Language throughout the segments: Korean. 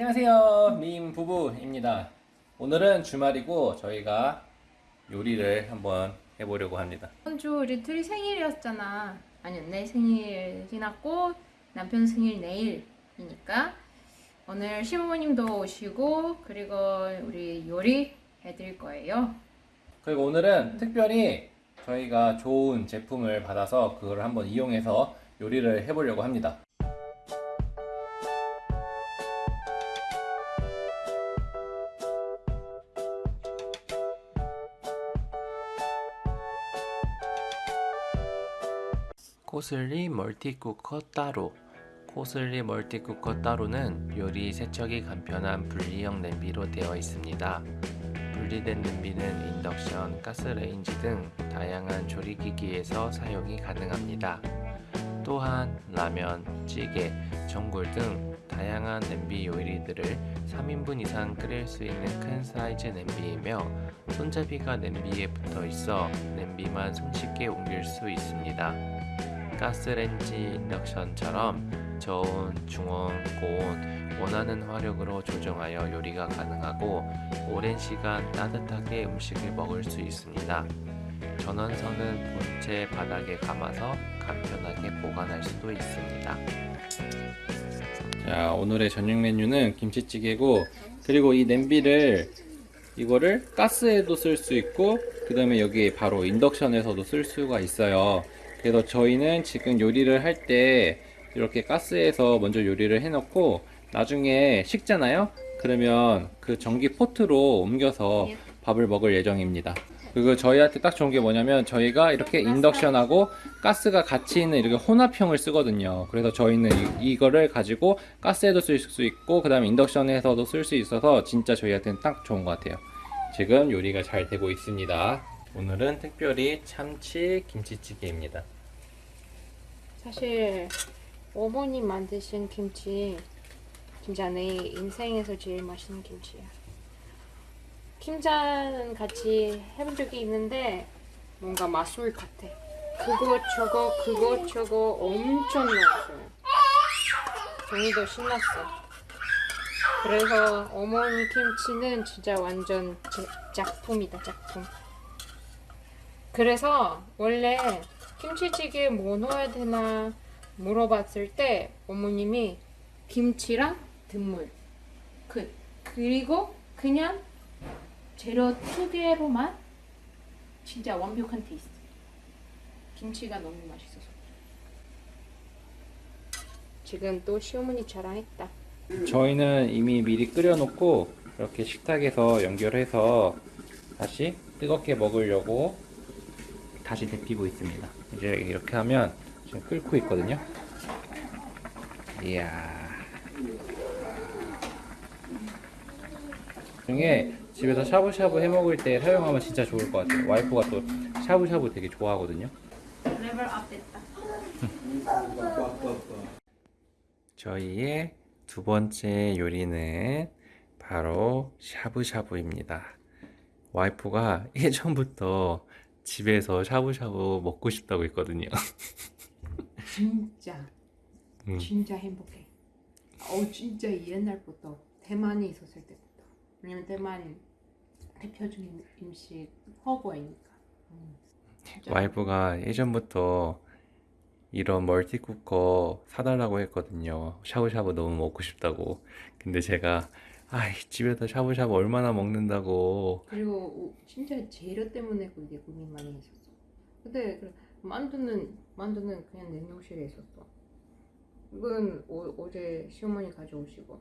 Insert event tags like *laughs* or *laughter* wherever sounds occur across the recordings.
안녕하세요. 림 부부입니다. 오늘은 주말이고 저희가 요리를 한번 해보려고 합니다. 이번 주 우리 둘이 생일이었잖아. 아니 내 생일 지났고 남편 생일 내일이니까 오늘 시부모님도 오시고 그리고 우리 요리 해드릴 거예요. 그리고 오늘은 특별히 저희가 좋은 제품을 받아서 그걸 한번 이용해서 요리를 해보려고 합니다. 코슬리 멀티쿠커 따로 코슬리 멀티쿠커 따로는 요리 세척이 간편한 분리형 냄비로 되어 있습니다. 분리된 냄비는 인덕션, 가스레인지 등 다양한 조리기기에서 사용이 가능합니다. 또한 라면, 찌개, 전골 등 다양한 냄비 요리들을 3인분 이상 끓일 수 있는 큰 사이즈 냄비이며 손잡이가 냄비에 붙어 있어 냄비만 손쉽게 옮길 수 있습니다. 가스레인지 인덕션처럼 저온, 중온, 고온, 원하는 화력으로 조정하여 요리가 가능하고 오랜 시간 따뜻하게 음식을 먹을 수 있습니다. 전원선은 본체 바닥에 감아서 간편하게 보관할 수도 있습니다. 자, 오늘의 저녁 메뉴는 김치찌개고 그리고 이 냄비를 이거를 가스에도 쓸 수 있고 그 다음에 여기 바로 인덕션에서도 쓸 수가 있어요. 그래서 저희는 지금 요리를 할 때 이렇게 가스에서 먼저 요리를 해 놓고 나중에 식잖아요? 그러면 그 전기 포트로 옮겨서 밥을 먹을 예정입니다. 그리고 저희한테 딱 좋은 게 뭐냐면 저희가 이렇게 인덕션하고 가스가 같이 있는 이렇게 혼합형을 쓰거든요. 그래서 저희는 이, 이거를 가지고 가스에도 쓸 수 있고 그 다음에 인덕션에서도 쓸 수 있어서 진짜 저희한테는 딱 좋은 것 같아요. 지금 요리가 잘 되고 있습니다. 오늘은 특별히 참치 김치찌개입니다. 사실 어머니 만드신 김치 진짜 내 인생에서 제일 맛있는 김치야. 김장은 같이 해본 적이 있는데 뭔가 마술 같아. 그거 저거 그거 저거 엄청 넣었어요. 정이도 신났어. 그래서 어머니 김치는 진짜 완전 제- 작품이다 작품. 그래서 원래 김치찌개에 뭐 넣어야 되나 물어봤을 때 어머님이 김치랑 듣물. 끝 그리고 그냥 재료 두 개로만 진짜 완벽한 테이스트. 김치가 너무 맛있어서. 지금 또 시어머니 자랑했다. 저희는 이미 미리 끓여놓고 이렇게 식탁에서 연결해서 다시 뜨겁게 먹으려고 다시 데피고 있습니다. 이제 이렇게 하면 지금 끓고 있거든요. 이야. 중에 집에서 샤브샤브 해 먹을 때 사용하면 진짜 좋을 것 같아요. 와이프가 또 샤브샤브 되게 좋아하거든요. level up 됐다 *laughs* 저희의 두 번째 요리는 바로 샤브샤브입니다. 와이프가 예전부터 집에서 샤브샤브 먹고 싶다고 했거든요. *laughs* 진짜 음. 진짜 행복해. 어 진짜 옛날부터 대만에 있었을 때부터. 왜냐면 대만 대표적인 음식 허거이니까. 음. 와이프가 예전부터 이런 멀티쿠커 사달라고 했거든요. 샤브샤브 너무 먹고 싶다고. 근데 제가 아이 집에서 샤브샤브 얼마나 먹는다고. 그리고 오- 진짜 재료 때문에 그게 고민 많이 했었어. 근데 그 만두는 만두는 그냥 냉동실에 있었어. 이건 오, 어제 시어머니 가져오시고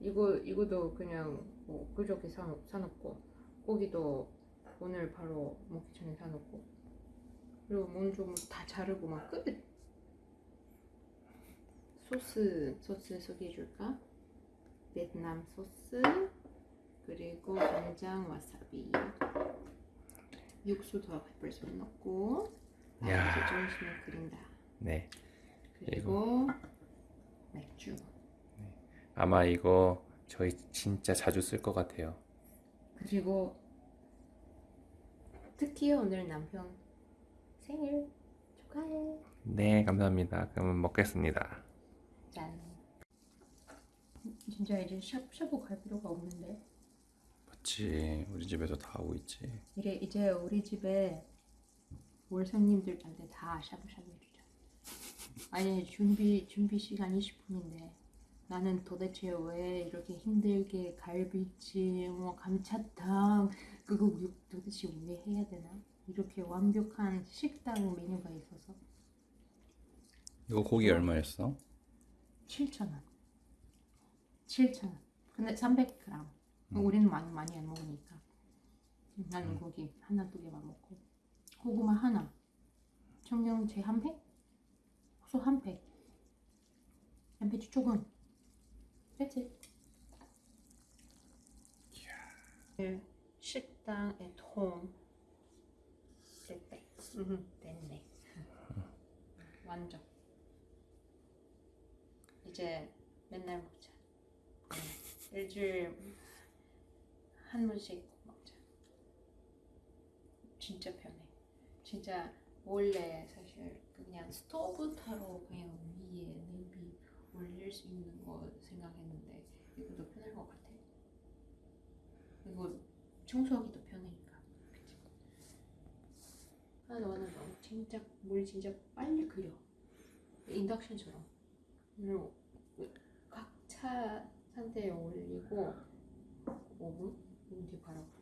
이거 이거도 그냥 뭐 그저께 사 사놓고 고기도 오늘 바로 먹기 전에 사놓고 그리고 먼저 뭐다 자르고 막 끝. 소스 소스 소개해줄까? 베트남 소스 그리고 간장 와사비 육수도 벌써 넣고 야. 이제 좀 있으면 끓인다 네. 그리고 맥주 아마 이거 저희 진짜 자주 쓸 것 같아요. 그리고 특히 오늘 남편 생일 축하해 네, 감사합니다. 그러면 먹겠습니다. 짠 진짜 이제 샤브샤브 갈 필요가 없는데 맞지. 우리 집에서 다 하고 있지. 이래 이제 우리 집에 월성님들한테 다 샤브샤브 해주자. 아니 준비 준비 시간 20분인데 나는 도대체 왜 이렇게 힘들게 갈비찜, 뭐 감자탕 그거 왜- 도대체 왜 해야 되나? 이렇게 완벽한 식당 메뉴가 있어서 이거 고기 얼마였어? 7,000원. 7,000원. 근데 300g. 우리는 많이 많이 안 먹으니까. 나는 고기 하나 두 개만 먹고 고구마 하나. 청경채 한 팩. 소한 팩. 양배추 조금. That's it. 네, 식당 at home. 됐대. 응, 됐네. 완전. 이제 맨날 먹자. 응. 일주일 한 번씩 먹자. 진짜 편해. 진짜 원래 사실 그냥 스토브 타로 그냥 위에 냄비 올릴 수 있는 거 생각했는데 이것도 편할 것 같아. 그리고 청소하기도 편하니까. 그치? 하나 하나 넣어. 진짜 물 진짜 빨리 끓여. 인덕션처럼. 그리고 각차 상태에 올리고 5분? 5분 뒤에 바로 팔팔 끓였어.